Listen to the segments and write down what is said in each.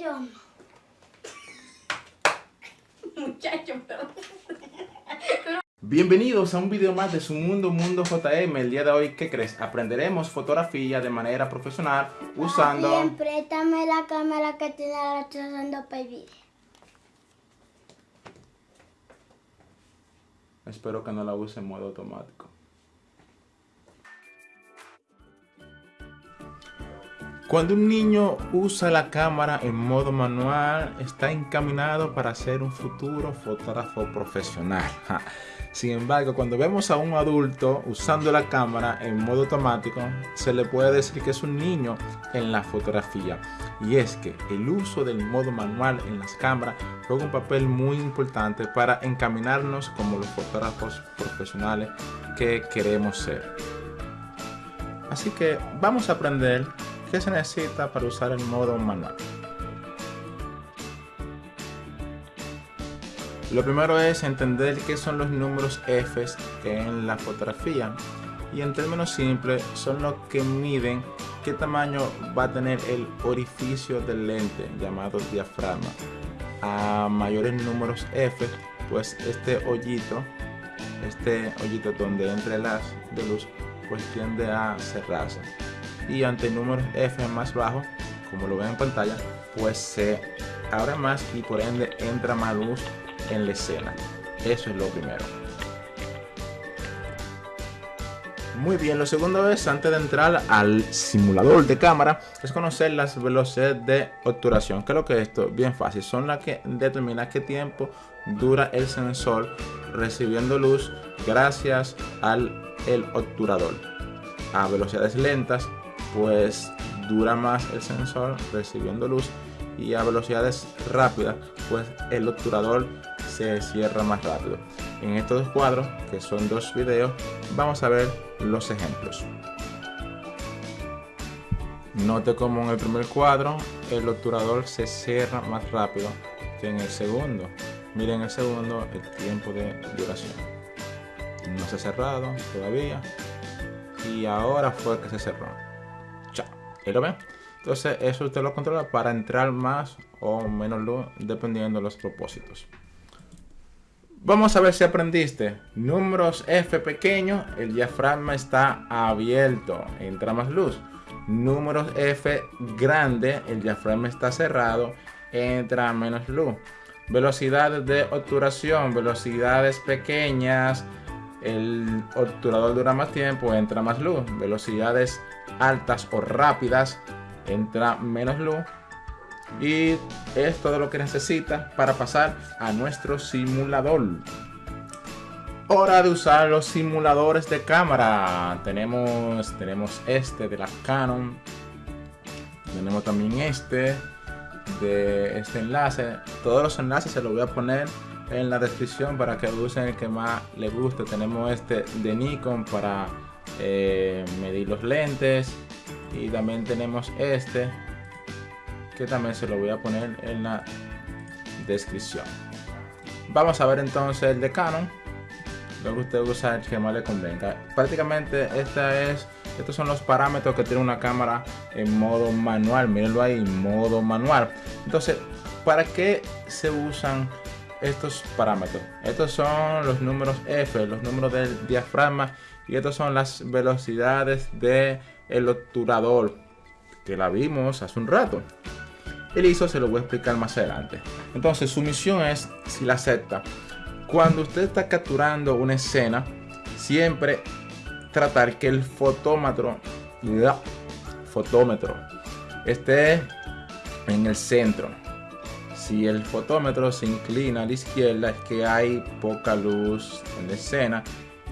Yo no. Muchacho, pero... Bienvenidos a un video más de su Mundo Mundo JM. El día de hoy, ¿qué crees? Aprenderemos fotografía de manera profesional usando... Bien, préstame la cámara que tiene la usando para el video. Espero que no la use en modo automático. Cuando un niño usa la cámara en modo manual, está encaminado para ser un futuro fotógrafo profesional. Sin embargo, cuando vemos a un adulto usando la cámara en modo automático, se le puede decir que es un niño en la fotografía. Y es que el uso del modo manual en las cámaras juega un papel muy importante para encaminarnos como los fotógrafos profesionales que queremos ser. Así que vamos a aprender ¿Qué se necesita para usar el modo manual? Lo primero es entender qué son los números F en la fotografía y en términos simples son los que miden qué tamaño va a tener el orificio del lente llamado diafragma. A mayores números F, pues este hoyito, este hoyito donde entre las de luz, pues tiende a cerrarse y ante números F más bajos, como lo ven en pantalla, pues se abre más y por ende entra más luz en la escena. Eso es lo primero. Muy bien, lo segundo es, antes de entrar al simulador de cámara, es conocer las velocidades de obturación. ¿Qué es lo que es esto? Bien fácil, son las que determinan qué tiempo dura el sensor recibiendo luz gracias al el obturador. A velocidades lentas pues dura más el sensor recibiendo luz y a velocidades rápidas pues el obturador se cierra más rápido. En estos dos cuadros, que son dos videos, vamos a ver los ejemplos. Note como en el primer cuadro el obturador se cierra más rápido que en el segundo. Miren el segundo el tiempo de duración. No se ha cerrado todavía y ahora fue que se cerró Entonces eso usted lo controla para entrar más o menos luz dependiendo de los propósitos. Vamos a ver si aprendiste. Números F pequeño, el diafragma está abierto, entra más luz. Números F grande, el diafragma está cerrado, entra menos luz. Velocidades de obturación, velocidades pequeñas, el obturador dura más tiempo, entra más luz. Velocidades altas o rápidas, entra menos luz. Y es todo lo que necesita para pasar a nuestro simulador. Hora de usar los simuladores de cámara. Tenemos, tenemos este de la Canon. Tenemos también este de este enlace. Todos los enlaces se los voy a poner en la descripción para que usen el que más les guste. Tenemos este de Nikon para eh, medir los lentes y también tenemos este que también se lo voy a poner en la descripción. Vamos a ver entonces el de Canon. Lo que usted usa que más le convenga. Prácticamente esta es, estos son los parámetros que tiene una cámara en modo manual. Mírenlo ahí, modo manual. Entonces, ¿para qué se usan estos parámetros. Estos son los números F, los números del diafragma y estos son las velocidades del el obturador que la vimos hace un rato. El ISO se lo voy a explicar más adelante. Entonces su misión es, si la acepta, cuando usted está capturando una escena, siempre tratar que el fotómetro, fotómetro esté en el centro si el fotómetro se inclina a la izquierda es que hay poca luz en la escena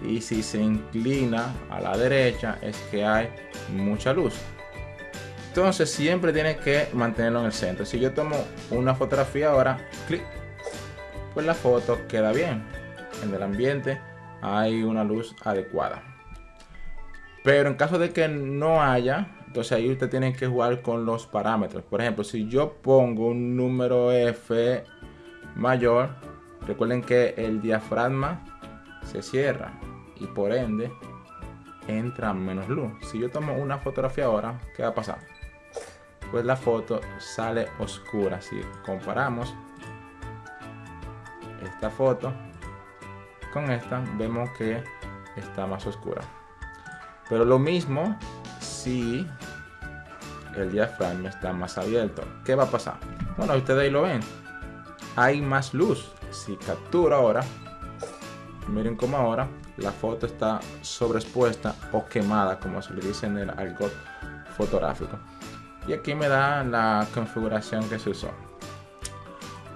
y si se inclina a la derecha es que hay mucha luz. Entonces siempre tiene que mantenerlo en el centro. Si yo tomo una fotografía ahora, clic, pues la foto queda bien. En el ambiente hay una luz adecuada. Pero en caso de que no haya, entonces ahí usted tiene que jugar con los parámetros. Por ejemplo, si yo pongo un número F mayor, recuerden que el diafragma se cierra y por ende entra menos luz. Si yo tomo una fotografía ahora, ¿qué va a pasar? pues la foto sale oscura. Si comparamos esta foto con esta, vemos que está más oscura. Pero lo mismo si el diafragma está más abierto. ¿Qué va a pasar? Bueno, ustedes ahí lo ven. Hay más luz. Si captura ahora, miren cómo ahora la foto está sobreexpuesta o quemada, como se le dice en el algo fotográfico. Y aquí me da la configuración que se usó.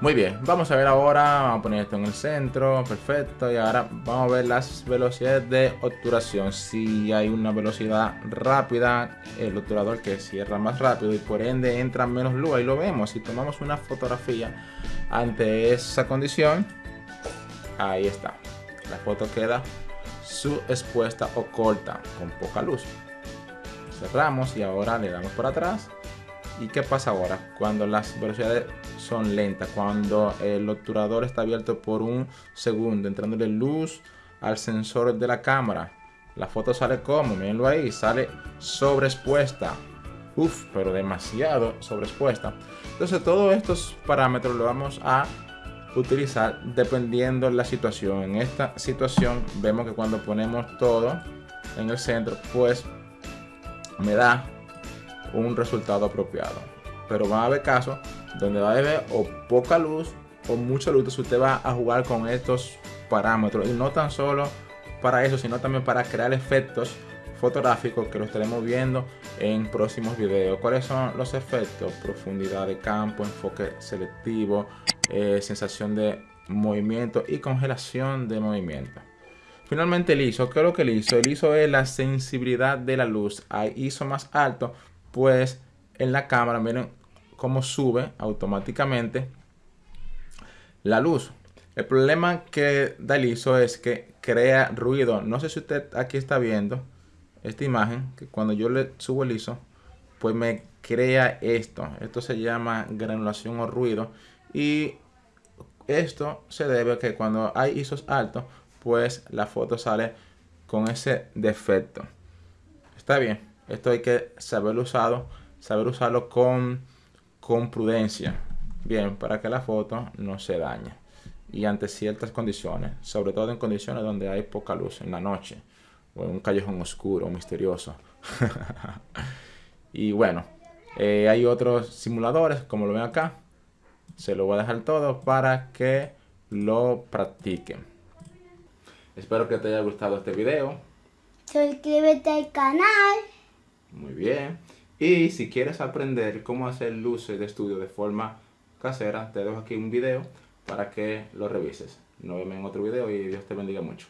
Muy bien, vamos a ver ahora, vamos a poner esto en el centro, perfecto, y ahora vamos a ver las velocidades de obturación. Si hay una velocidad rápida, el obturador que cierra más rápido y por ende entra menos luz, ahí lo vemos. Si tomamos una fotografía ante esa condición, ahí está. La foto queda subexpuesta o corta, con poca luz. Cerramos y ahora le damos por atrás. ¿Y qué pasa ahora? Cuando las velocidades son lentas, cuando el obturador está abierto por un segundo, entrándole luz al sensor de la cámara. La foto sale como, mírenlo ahí, sale sobreexpuesta. Uf, pero demasiado sobreexpuesta. Entonces todos estos parámetros los vamos a utilizar dependiendo la situación. En esta situación vemos que cuando ponemos todo en el centro, pues me da un resultado apropiado. Pero va a haber casos donde va a haber o poca luz o mucha luz. Entonces usted va a jugar con estos parámetros. Y no tan solo para eso, sino también para crear efectos fotográficos que lo estaremos viendo en próximos videos. ¿Cuáles son los efectos? Profundidad de campo, enfoque selectivo, eh, sensación de movimiento y congelación de movimiento. Finalmente el ISO, ¿qué es lo que el ISO? El ISO es la sensibilidad de la luz. Hay ISO más alto, pues en la cámara, miren cómo sube automáticamente la luz. El problema que da el ISO es que crea ruido. No sé si usted aquí está viendo esta imagen, que cuando yo le subo el ISO, pues me crea esto. Esto se llama granulación o ruido. Y esto se debe a que cuando hay ISOs altos, pues la foto sale con ese defecto. Está bien, esto hay que saber usarlo, saber usarlo con, con prudencia. Bien, para que la foto no se dañe. Y ante ciertas condiciones, sobre todo en condiciones donde hay poca luz en la noche o en un callejón oscuro, misterioso. y bueno, eh, hay otros simuladores, como lo ven acá. Se lo voy a dejar todo para que lo practiquen. Espero que te haya gustado este video. Suscríbete al canal. Muy bien. Y si quieres aprender cómo hacer luces de estudio de forma casera, te dejo aquí un video para que lo revises. Nos vemos en otro video y Dios te bendiga mucho.